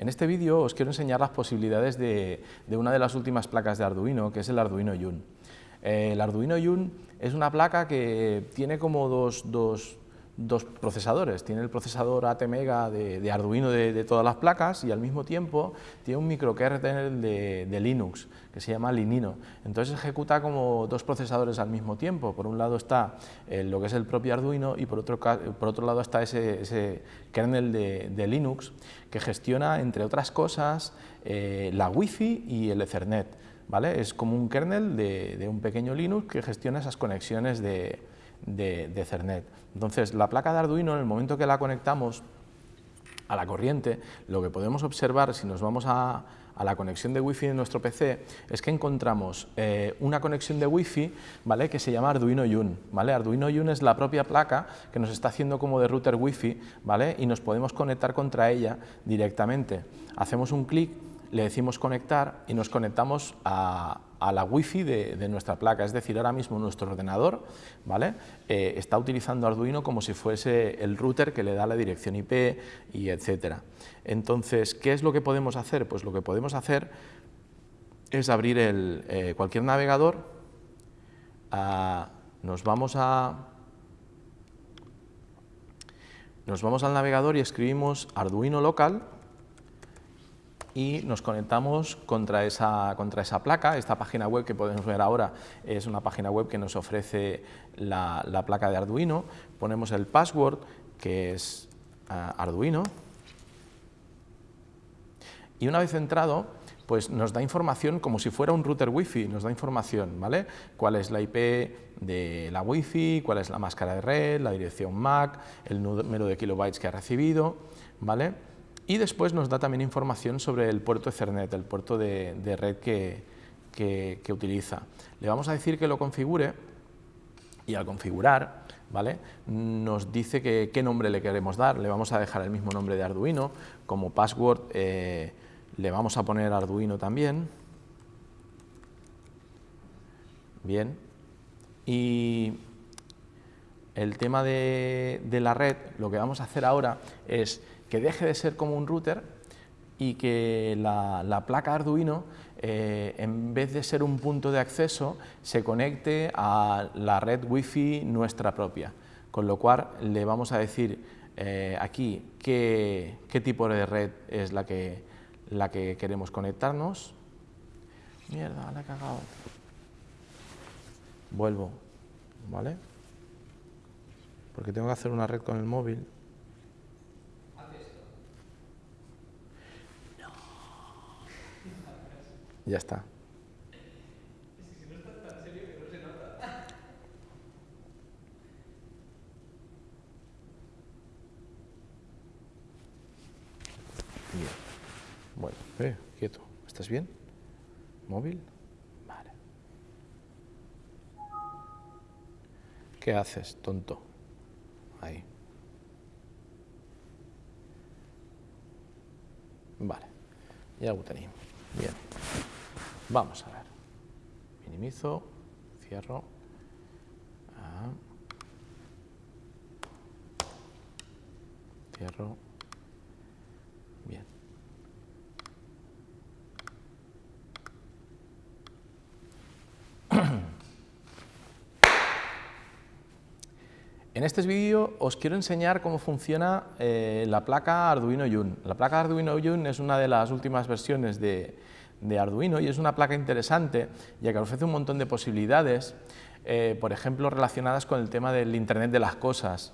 En este vídeo os quiero enseñar las posibilidades de, una de las últimas placas de Arduino, que es el Arduino Yun. El Arduino Yun es una placa que tiene como dos, dos procesadores. Tiene el procesador ATmega de, de Arduino de, todas las placas y al mismo tiempo tiene un microkernel de, de, Linux que se llama Linino. Entonces ejecuta como dos procesadores al mismo tiempo. Por un lado está eh, lo que es el propio Arduino y por otro, por otro lado está ese, kernel de, Linux que gestiona, entre otras cosas, eh, la Wi-Fi y el Ethernet. ¿vale? Es como un kernel de un pequeño Linux que gestiona esas conexiones de de, Cernet. Entonces, la placa de Arduino, en el momento que la conectamos a la corriente, lo que podemos observar si nos vamos a, la conexión de Wi-Fi de nuestro PC es que encontramos eh, una conexión de Wi-Fi ¿vale? que se llama Arduino Yun. ¿vale? Arduino Yun es la propia placa que nos está haciendo como de router Wi-Fi ¿vale? y nos podemos conectar contra ella directamente. Hacemos un clic le decimos conectar y nos conectamos a, la wifi de, de, nuestra placa, es decir, ahora mismo nuestro ordenador ¿vale? Eh, está utilizando Arduino como si fuese el router que le da la dirección IP y etcétera. Entonces, ¿qué es lo que podemos hacer? Pues lo que podemos hacer es abrir el, eh, cualquier navegador, nos vamos a nos vamos al navegador y escribimos Arduino local y nos conectamos contra esa, contra esa placa. Esta página web que podemos ver ahora es una página web que nos ofrece la, placa de Arduino. Ponemos el password, que es ah, Arduino. Y una vez entrado, pues nos da información como si fuera un router Wi-Fi, nos da información, ¿vale? Cuál es la IP de la Wi-Fi, cuál es la máscara de red, la dirección MAC, el número de kilobytes que ha recibido, ¿vale? Y después nos da también información sobre el puerto Ethernet, el puerto de, red que, utiliza. Le vamos a decir que lo configure y al configurar ¿vale? nos dice que, qué nombre le queremos dar. Le vamos a dejar el mismo nombre de Arduino. Como password eh, le vamos a poner Arduino también. Bien. Y el tema de la red, lo que vamos a hacer ahora es que deje de ser como un router y que la, placa Arduino, eh, en vez de ser un punto de acceso, se conecte a la red Wi-Fi nuestra propia. Con lo cual le vamos a decir eh, aquí qué, tipo de red es la que, la que queremos conectarnos. Mierda, la he cagado. Vuelvo, ¿vale? Porque tengo que hacer una red con el móvil. Ya está. Bueno, eh, quieto. ¿Estás bien? ¿Móvil? Vale. ¿Qué haces, tonto? Ahí. Vale. Ya lo tenéis. Bien. Vamos a ver. Minimizo, cierro. Ah. Cierro. Bien. En este vídeo os quiero enseñar cómo funciona eh, la placa Arduino Yun. La placa Arduino Yun es una de las últimas versiones de, de Arduino y es una placa interesante ya que ofrece un montón de posibilidades, eh, por ejemplo relacionadas con el tema del Internet de las cosas,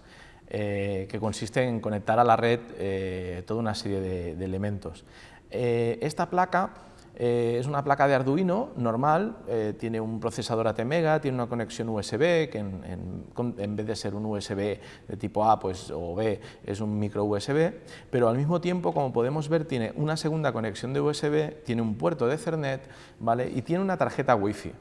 eh, que consiste en conectar a la red eh, toda una serie de, de elementos. esta placa eh, es una placa de Arduino normal, eh, tiene un procesador ATmega, tiene una conexión USB, que en, vez de ser un USB de tipo A pues, o B es un micro USB, pero al mismo tiempo, como podemos ver, tiene una segunda conexión de USB, tiene un puerto de Ethernet ¿vale? y tiene una tarjeta Wi-Fi.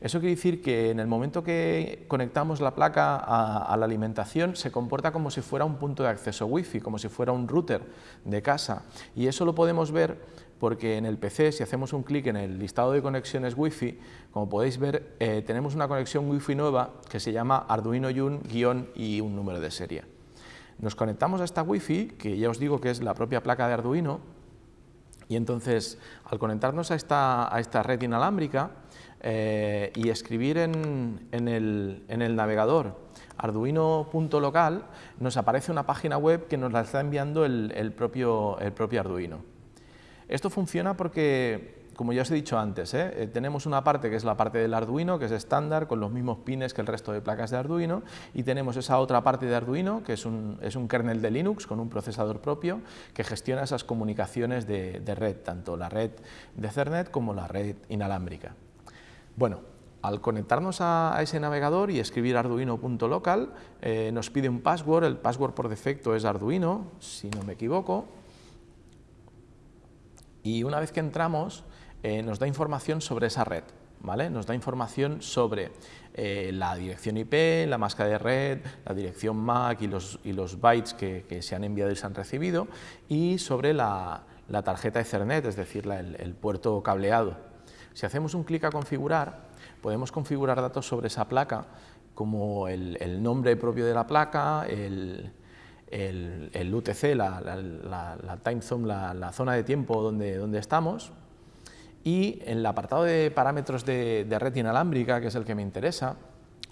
Eso quiere decir que en el momento que conectamos la placa a, la alimentación se comporta como si fuera un punto de acceso Wi-Fi, como si fuera un router de casa y eso lo podemos ver porque en el PC, si hacemos un clic en el listado de conexiones Wi-Fi, como podéis ver, eh, tenemos una conexión Wi-Fi nueva que se llama Arduino Yun guion y un número de serie. Nos conectamos a esta Wi-Fi, que ya os digo que es la propia placa de Arduino, Y entonces, al conectarnos a esta, a esta red inalámbrica eh, y escribir en, el, en el navegador arduino.local, nos aparece una página web que nos la está enviando el, propio, el propio Arduino. Esto funciona porque como ya os he dicho antes, ¿eh? Eh, tenemos una parte que es la parte del Arduino, que es estándar, con los mismos pines que el resto de placas de Arduino, y tenemos esa otra parte de Arduino, que es un, kernel de Linux con un procesador propio, que gestiona esas comunicaciones de, red, tanto la red de Ethernet como la red inalámbrica. Bueno, al conectarnos a, ese navegador y escribir arduino.local, eh, nos pide un password, el password por defecto es Arduino, si no me equivoco, y una vez que entramos, eh, nos da información sobre esa red, ¿vale? Nos da información sobre eh, la dirección IP, la máscara de red, la dirección MAC y los, y los bytes que, se han enviado y se han recibido y sobre la, tarjeta Ethernet, es decir, el, puerto cableado. Si hacemos un clic a configurar, podemos configurar datos sobre esa placa como el, nombre propio de la placa, el, UTC, la, la, time zone, la, zona de tiempo donde, donde estamos, y en el apartado de parámetros de, red inalámbrica, que es el que me interesa,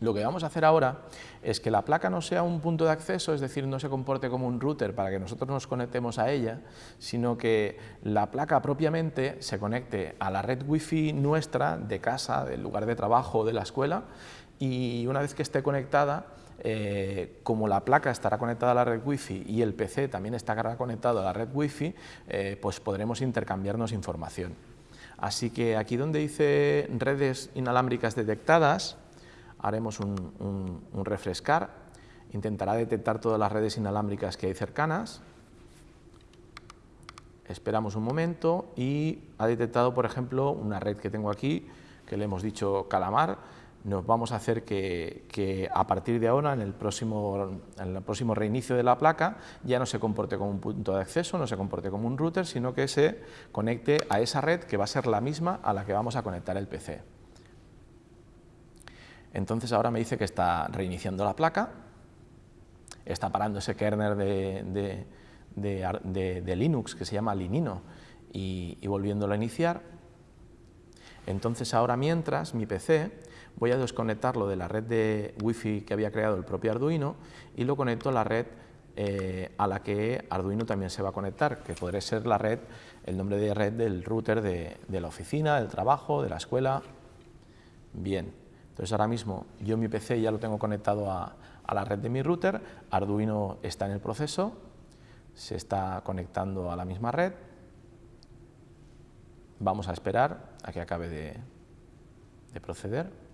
lo que vamos a hacer ahora es que la placa no sea un punto de acceso, es decir, no se comporte como un router para que nosotros nos conectemos a ella, sino que la placa propiamente se conecte a la red wifi nuestra de casa, del lugar de trabajo, de la escuela, y una vez que esté conectada, eh, como la placa estará conectada a la red wifi y el PC también estará conectado a la red wifi, eh, pues podremos intercambiarnos información. Así que aquí donde dice redes inalámbricas detectadas, haremos un, refrescar, intentará detectar todas las redes inalámbricas que hay cercanas, esperamos un momento y ha detectado, por ejemplo, una red que tengo aquí, que le hemos dicho calamar, nos vamos a hacer que, a partir de ahora, en el, próximo, en el próximo reinicio de la placa, ya no se comporte como un punto de acceso, no se comporte como un router, sino que se conecte a esa red que va a ser la misma a la que vamos a conectar el PC. Entonces ahora me dice que está reiniciando la placa, está parando ese kernel de, Linux que se llama Linino y, y volviéndolo a iniciar. Entonces ahora mientras mi PC voy a desconectarlo de la red de Wi-Fi que había creado el propio Arduino y lo conecto a la red eh, a la que Arduino también se va a conectar, que podría ser la red, el nombre de red del router de, la oficina, del trabajo, de la escuela. Bien, entonces ahora mismo yo mi PC ya lo tengo conectado a, la red de mi router, Arduino está en el proceso, se está conectando a la misma red, vamos a esperar a que acabe de proceder.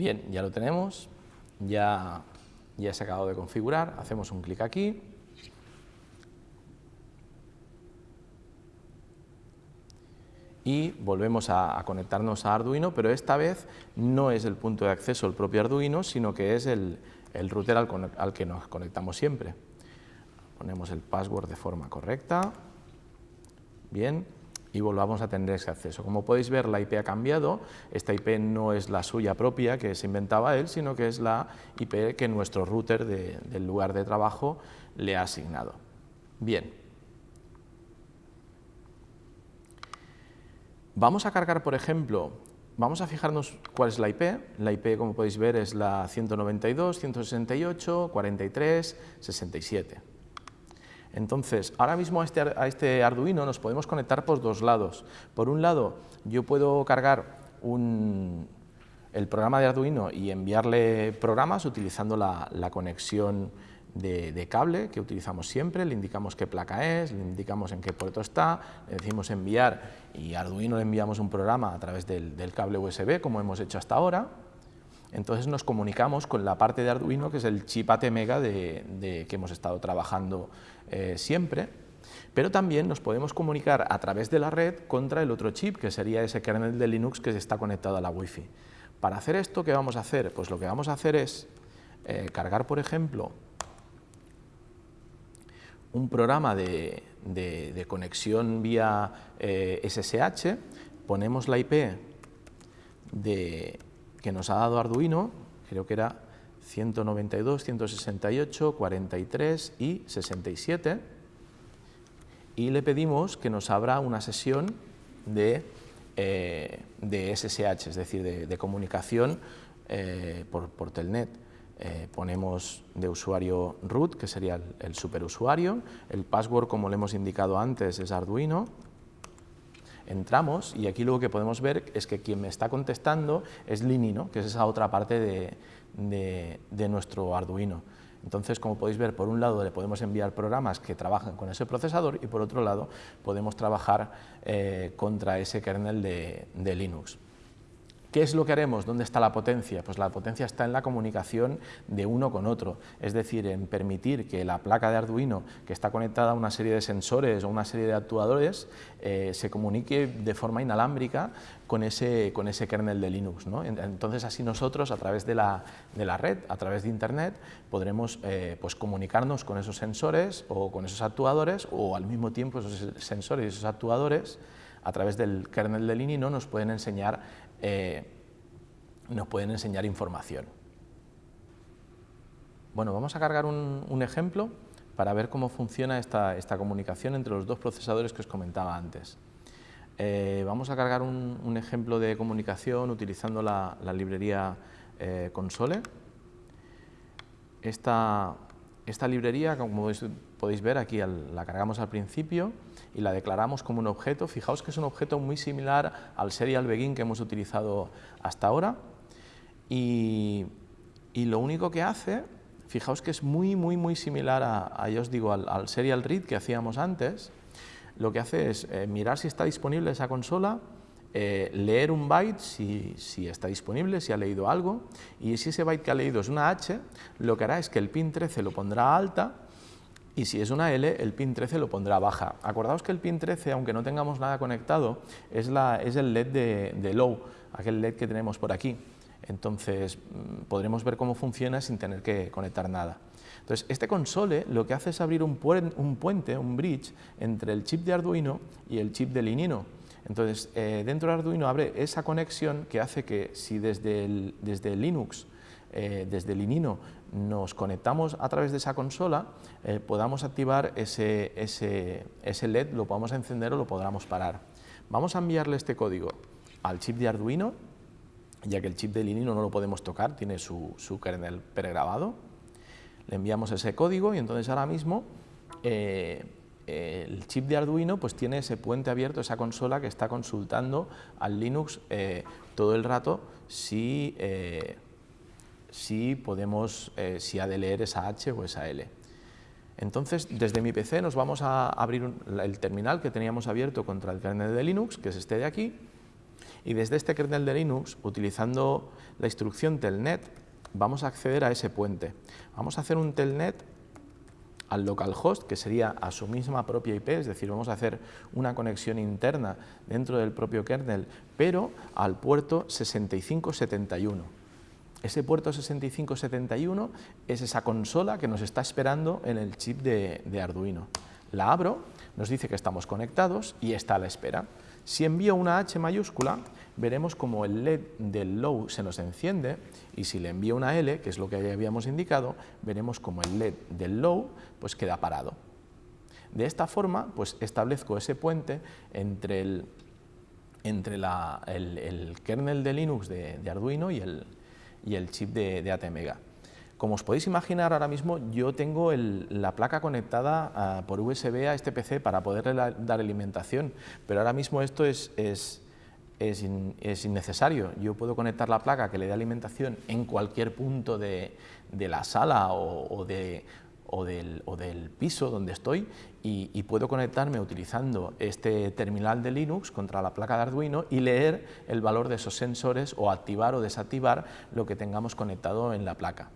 Bien, ya lo tenemos, ya, ya se ha acabado de configurar, hacemos un clic aquí. Y volvemos a, conectarnos a Arduino, pero esta vez no es el punto de acceso el propio Arduino, sino que es el, router al, al que nos conectamos siempre. Ponemos el password de forma correcta. Bien, y volvamos a tener ese acceso. Como podéis ver, la IP ha cambiado, esta IP no es la suya propia que se inventaba él, sino que es la IP que nuestro router del lugar de trabajo le ha asignado. Bien. Vamos a cargar, por ejemplo, vamos a fijarnos cuál es la IP. La IP, como podéis ver, es la 192, 168, 43, 67. Entonces, ahora mismo a este, a este Arduino nos podemos conectar por dos lados. Por un lado, yo puedo cargar el programa de Arduino y enviarle programas utilizando la, conexión de, cable que utilizamos siempre, le indicamos qué placa es, le indicamos en qué puerto está, le decimos enviar y Arduino le enviamos un programa a través del, cable USB como hemos hecho hasta ahora. Entonces nos comunicamos con la parte de Arduino que es el chip ATmega de, que hemos estado trabajando eh, siempre, pero también nos podemos comunicar a través de la red contra el otro chip que sería ese kernel de Linux que está conectado a la Wi-Fi. Para hacer esto, ¿qué vamos a hacer? Pues lo que vamos a hacer es eh, cargar, por ejemplo, un programa de, conexión vía SSH, eh, ponemos la IP de, que nos ha dado Arduino, creo que era 192, 168, 43 y 67, y le pedimos que nos abra una sesión de eh, de SSH, es decir, de, comunicación eh, por, Telnet. Eh, ponemos de usuario root, que sería el, superusuario, el password, como le hemos indicado antes, es Arduino, entramos y aquí lo que podemos ver es que quien me está contestando es Linino, que es esa otra parte de nuestro Arduino. Entonces, como podéis ver, por un lado le podemos enviar programas que trabajan con ese procesador y por otro lado podemos trabajar eh, contra ese kernel de Linux. ¿Qué es lo que haremos? ¿Dónde está la potencia? Pues la potencia está en la comunicación de uno con otro, es decir, en permitir que la placa de Arduino, que está conectada a una serie de sensores o una serie de actuadores, eh, se comunique de forma inalámbrica con ese, con ese kernel de Linux. Entonces, así nosotros, a través de la, red, a través de Internet, podremos eh, pues comunicarnos con esos sensores o con esos actuadores, o al mismo tiempo esos sensores y esos actuadores, a través del kernel de Linux nos pueden enseñar eh, nos pueden enseñar información. Bueno, vamos a cargar un, ejemplo para ver cómo funciona esta, comunicación entre los dos procesadores que os comentaba antes. Eh, vamos a cargar un, ejemplo de comunicación utilizando la, librería eh, Console. Esta, esta librería, como podéis ver, aquí la cargamos al principio y la declaramos como un objeto. Fijaos que es un objeto muy similar al serial begin que hemos utilizado hasta ahora. Y, lo único que hace, fijaos que es muy, muy, muy similar a, ya os digo, al, serial read que hacíamos antes. Lo que hace es eh, mirar si está disponible esa consola, eh, leer un byte si, si, está disponible, si ha leído algo, y si ese byte que ha leído es una H, lo que hará es que el pin 13 lo pondrá alta y si es una L, el pin 13 lo pondrá baja. Acordaos que el pin 13, aunque no tengamos nada conectado, es, la, es el LED de, low, aquel LED que tenemos por aquí. Entonces mm, podremos ver cómo funciona sin tener que conectar nada. Entonces, este console lo que hace es abrir un, puente, un bridge, entre el chip de Arduino y el chip de Linino. Entonces, eh, dentro de Arduino abre esa conexión que hace que si desde, el, Linux, eh, desde Linino, nos conectamos a través de esa consola, eh, podamos activar ese, ese, ese, LED, lo podamos encender o lo podamos parar. Vamos a enviarle este código al chip de Arduino, ya que el chip de Linino no lo podemos tocar, tiene su, su kernel pregrabado. Le enviamos ese código y entonces ahora mismo el chip de Arduino pues tiene ese puente abierto, esa consola que está consultando al Linux eh, todo el rato si, eh, si podemos, eh, si ha de leer esa H o esa L. Entonces, desde mi PC nos vamos a abrir el terminal que teníamos abierto contra el kernel de Linux, que es este de aquí, y desde este kernel de Linux, utilizando la instrucción telnet, vamos a acceder a ese puente. Vamos a hacer un telnet al localhost, que sería a su misma propia IP, es decir, vamos a hacer una conexión interna dentro del propio kernel, pero al puerto 6571. Ese puerto 6571 es esa consola que nos está esperando en el chip de, Arduino. La abro, nos dice que estamos conectados y está a la espera. Si envío una H mayúscula, veremos como el LED del low se nos enciende y si le envío una L, que es lo que habíamos indicado, veremos como el LED del low pues queda parado. De esta forma, pues establezco ese puente entre el, entre el, kernel de Linux de, Arduino y el, y el chip de, de ATmega. Como os podéis imaginar, ahora mismo yo tengo la placa conectada ah, por USB a este PC para poderle dar alimentación, pero ahora mismo esto es, es, es, innecesario. Yo puedo conectar la placa que le dé alimentación en cualquier punto de, de la sala o, de, o, del, o, del, piso donde estoy y, y, puedo conectarme utilizando este terminal de Linux contra la placa de Arduino y leer el valor de esos sensores o activar o desactivar lo que tengamos conectado en la placa.